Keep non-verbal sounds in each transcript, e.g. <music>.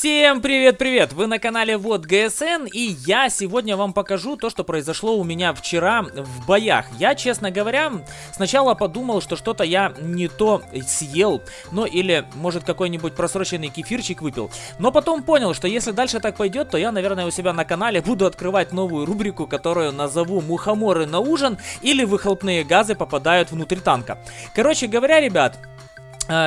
Всем привет-привет! Вы на канале Вот ГСН и я сегодня вам покажу то, что произошло у меня вчера в боях. Я, честно говоря, сначала подумал, что что-то я не то съел, ну или может какой-нибудь просроченный кефирчик выпил. Но потом понял, что если дальше так пойдет, то я, наверное, у себя на канале буду открывать новую рубрику, которую назову «Мухоморы на ужин» или «Выхлопные газы попадают внутрь танка». Короче говоря, ребят,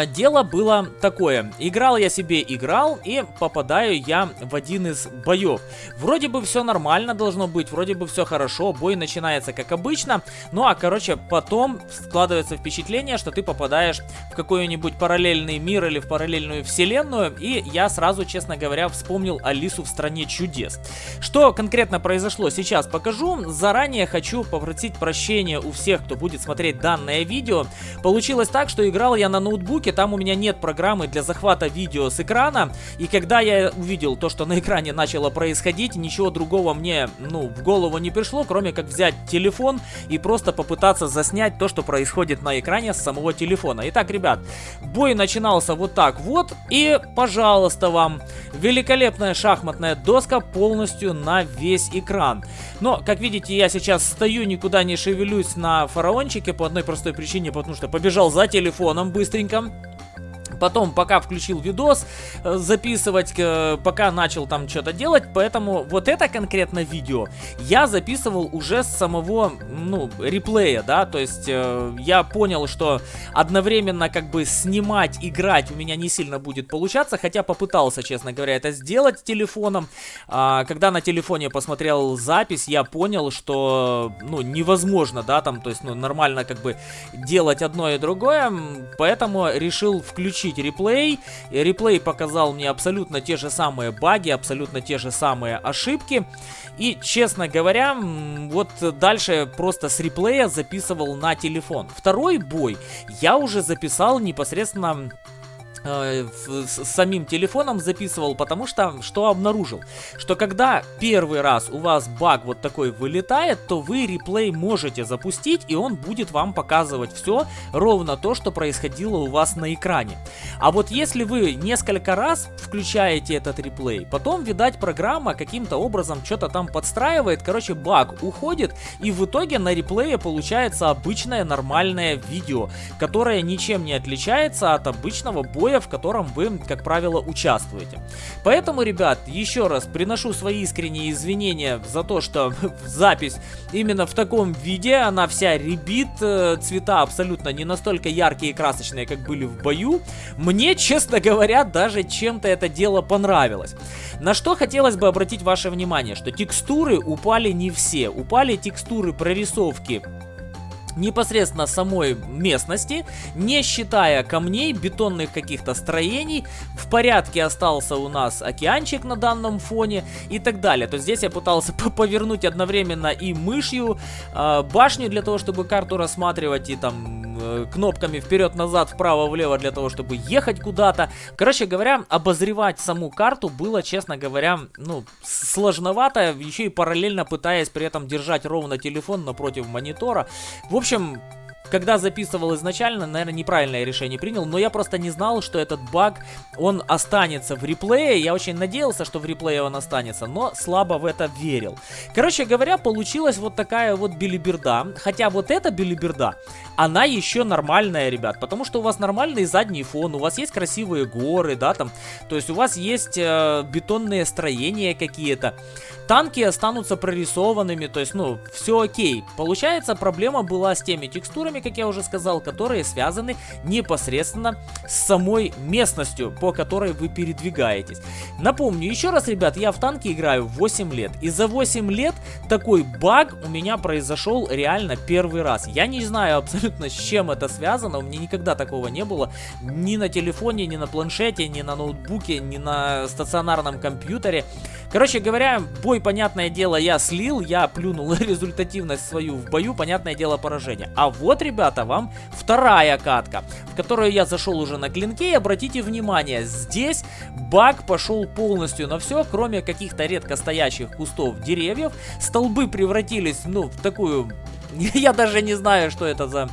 дело было такое. Играл я себе, играл, и попадаю я в один из боев. Вроде бы все нормально должно быть, вроде бы все хорошо, бой начинается как обычно. Ну а, короче, потом складывается впечатление, что ты попадаешь в какой-нибудь параллельный мир или в параллельную вселенную. И я сразу, честно говоря, вспомнил Алису в стране чудес. Что конкретно произошло, сейчас покажу. Заранее хочу попросить прощения у всех, кто будет смотреть данное видео. Получилось так, что играл я на ноутбуке ноутбуке, там у меня нет программы для захвата видео с экрана. И когда я увидел то, что на экране начало происходить, ничего другого мне, ну, в голову не пришло, кроме как взять телефон и просто попытаться заснять то, что происходит на экране с самого телефона. Итак, ребят, бой начинался вот так вот. И, пожалуйста, вам великолепная шахматная доска полностью на весь экран. Но, как видите, я сейчас стою, никуда не шевелюсь на фараончике по одной простой причине, потому что побежал за телефоном быстренько. welcome. Потом, пока включил видос, э, записывать, э, пока начал там что-то делать, поэтому вот это конкретно видео я записывал уже с самого, ну, реплея, да, то есть э, я понял, что одновременно как бы снимать, играть у меня не сильно будет получаться, хотя попытался, честно говоря, это сделать телефоном. А, когда на телефоне посмотрел запись, я понял, что, ну, невозможно, да, там, то есть, ну, нормально как бы делать одно и другое, поэтому решил включить включить реплей. Реплей показал мне абсолютно те же самые баги, абсолютно те же самые ошибки. И, честно говоря, вот дальше просто с реплея записывал на телефон. Второй бой я уже записал непосредственно Э, с самим телефоном записывал, потому что что обнаружил? Что когда первый раз у вас баг вот такой вылетает, то вы реплей можете запустить, и он будет вам показывать все, ровно то, что происходило у вас на экране. А вот если вы несколько раз включаете этот реплей, потом, видать, программа каким-то образом что-то там подстраивает, короче, баг уходит, и в итоге на реплее получается обычное нормальное видео, которое ничем не отличается от обычного боя боя, в котором вы, как правило, участвуете. Поэтому, ребят, еще раз приношу свои искренние извинения за то, что <laughs> запись именно в таком виде, она вся ребит, э, цвета абсолютно не настолько яркие и красочные, как были в бою. Мне, <laughs> честно говоря, даже чем-то это дело понравилось. На что хотелось бы обратить ваше внимание, что текстуры упали не все. Упали текстуры прорисовки непосредственно самой местности, не считая камней, бетонных каких-то строений. В порядке остался у нас океанчик на данном фоне и так далее. То есть здесь я пытался <laughs> повернуть одновременно и мышью э, башню для того, чтобы карту рассматривать и там кнопками вперед-назад, вправо-влево для того, чтобы ехать куда-то. Короче говоря, обозревать саму карту было, честно говоря, ну, сложновато, еще и параллельно пытаясь при этом держать ровно телефон напротив монитора. В общем, когда записывал изначально, наверное, неправильное решение принял, но я просто не знал, что этот баг, он останется в реплее. Я очень надеялся, что в реплее он останется, но слабо в это верил. Короче говоря, получилась вот такая вот билиберда. Хотя вот эта билиберда, она еще нормальная, ребят, потому что у вас нормальный задний фон, у вас есть красивые горы, да, там, то есть у вас есть э, бетонные строения какие-то. Танки останутся прорисованными, то есть, ну, все окей. Получается, проблема была с теми текстурами, как я уже сказал, которые связаны непосредственно с самой местностью, по которой вы передвигаетесь. Напомню еще раз, ребят, я в танке играю 8 лет. И за 8 лет такой баг у меня произошел реально первый раз. Я не знаю абсолютно с чем это связано, у меня никогда такого не было. Ни на телефоне, ни на планшете, ни на ноутбуке, ни на стационарном компьютере. Короче говоря, бой, понятное дело, я слил, я плюнул <laughs> результативность свою в бою, понятное дело, поражение. А вот, ребята, вам вторая катка, в которую я зашел уже на клинке, и обратите внимание, здесь баг пошел полностью на все, кроме каких-то редко стоящих кустов деревьев. Столбы превратились, ну, в такую... <laughs> Я даже не знаю, что это за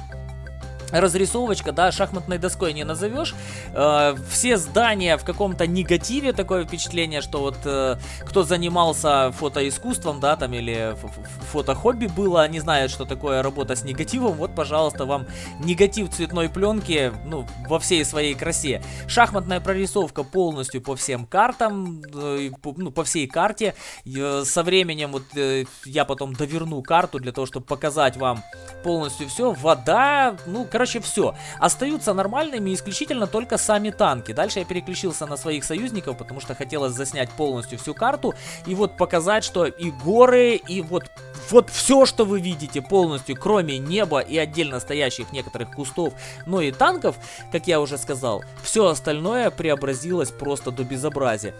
разрисовочка, да, шахматной доской не назовешь. Э, все здания в каком-то негативе, такое впечатление, что вот э, кто занимался фотоискусством, да, там, или фотохобби было, не знают, что такое работа с негативом, вот, пожалуйста, вам негатив цветной пленки, ну, во всей своей красе. Шахматная прорисовка полностью по всем картам, э, по, ну, по всей карте. Э, со временем вот э, я потом доверну карту для того, чтобы показать вам полностью все. Вода, ну, короче, Короче, все. Остаются нормальными исключительно только сами танки. Дальше я переключился на своих союзников, потому что хотелось заснять полностью всю карту. И вот показать, что и горы, и вот вот все, что вы видите полностью, кроме неба и отдельно стоящих некоторых кустов, но и танков, как я уже сказал, все остальное преобразилось просто до безобразия.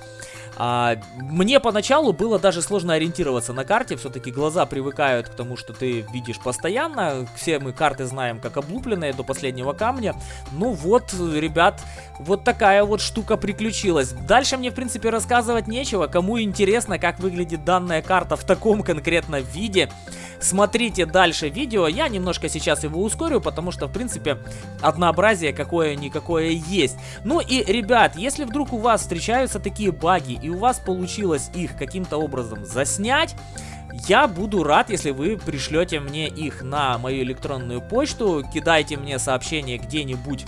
А, мне поначалу было даже сложно ориентироваться на карте, все-таки глаза привыкают к тому, что ты видишь постоянно. Все мы карты знаем как облупленные до последнего камня. Ну вот, ребят, вот такая вот штука приключилась. Дальше мне, в принципе, рассказывать нечего. Кому интересно, как выглядит данная карта в таком конкретно виде, смотрите дальше видео. Я немножко сейчас его ускорю, потому что, в принципе, однообразие какое-никакое есть. Ну и, ребят, если вдруг у вас встречаются такие баги, и у вас получилось их каким-то образом заснять, я буду рад, если вы пришлете мне их на мою электронную почту, кидайте мне сообщение где-нибудь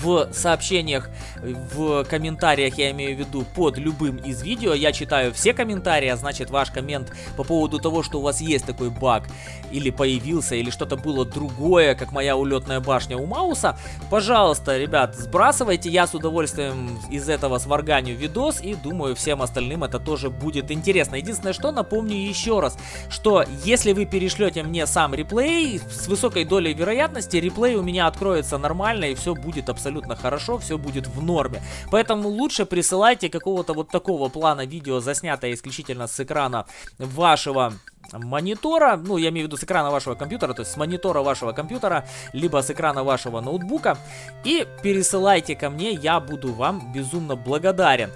в сообщениях, в комментариях, я имею в виду, под любым из видео. Я читаю все комментарии, а значит ваш коммент по поводу того, что у вас есть такой баг, или появился, или что-то было другое, как моя улетная башня у Мауса. Пожалуйста, ребят, сбрасывайте, я с удовольствием из этого сварганю видос, и думаю, всем остальным это тоже будет интересно. Единственное, что напомню еще раз, что если вы перешлете мне сам реплей, с высокой долей вероятности реплей у меня откроется нормально, и все будет абсолютно абсолютно хорошо, все будет в норме. Поэтому лучше присылайте какого-то вот такого плана видео, заснятое исключительно с экрана вашего монитора, ну, я имею в виду с экрана вашего компьютера, то есть с монитора вашего компьютера, либо с экрана вашего ноутбука, и пересылайте ко мне, я буду вам безумно благодарен.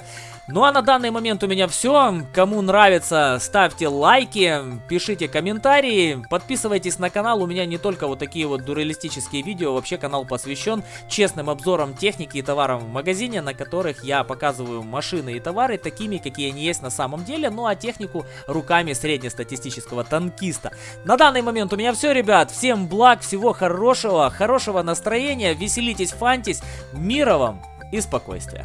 Ну а на данный момент у меня все. Кому нравится, ставьте лайки, пишите комментарии, подписывайтесь на канал. У меня не только вот такие вот дуралистические видео, вообще канал посвящен честным обзорам техники и товарам в магазине, на которых я показываю машины и товары такими, какие они есть на самом деле, ну а технику руками среднестатистического танкиста. На данный момент у меня все, ребят. Всем благ, всего хорошего, хорошего настроения, веселитесь, фантись, мира вам и спокойствия.